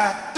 I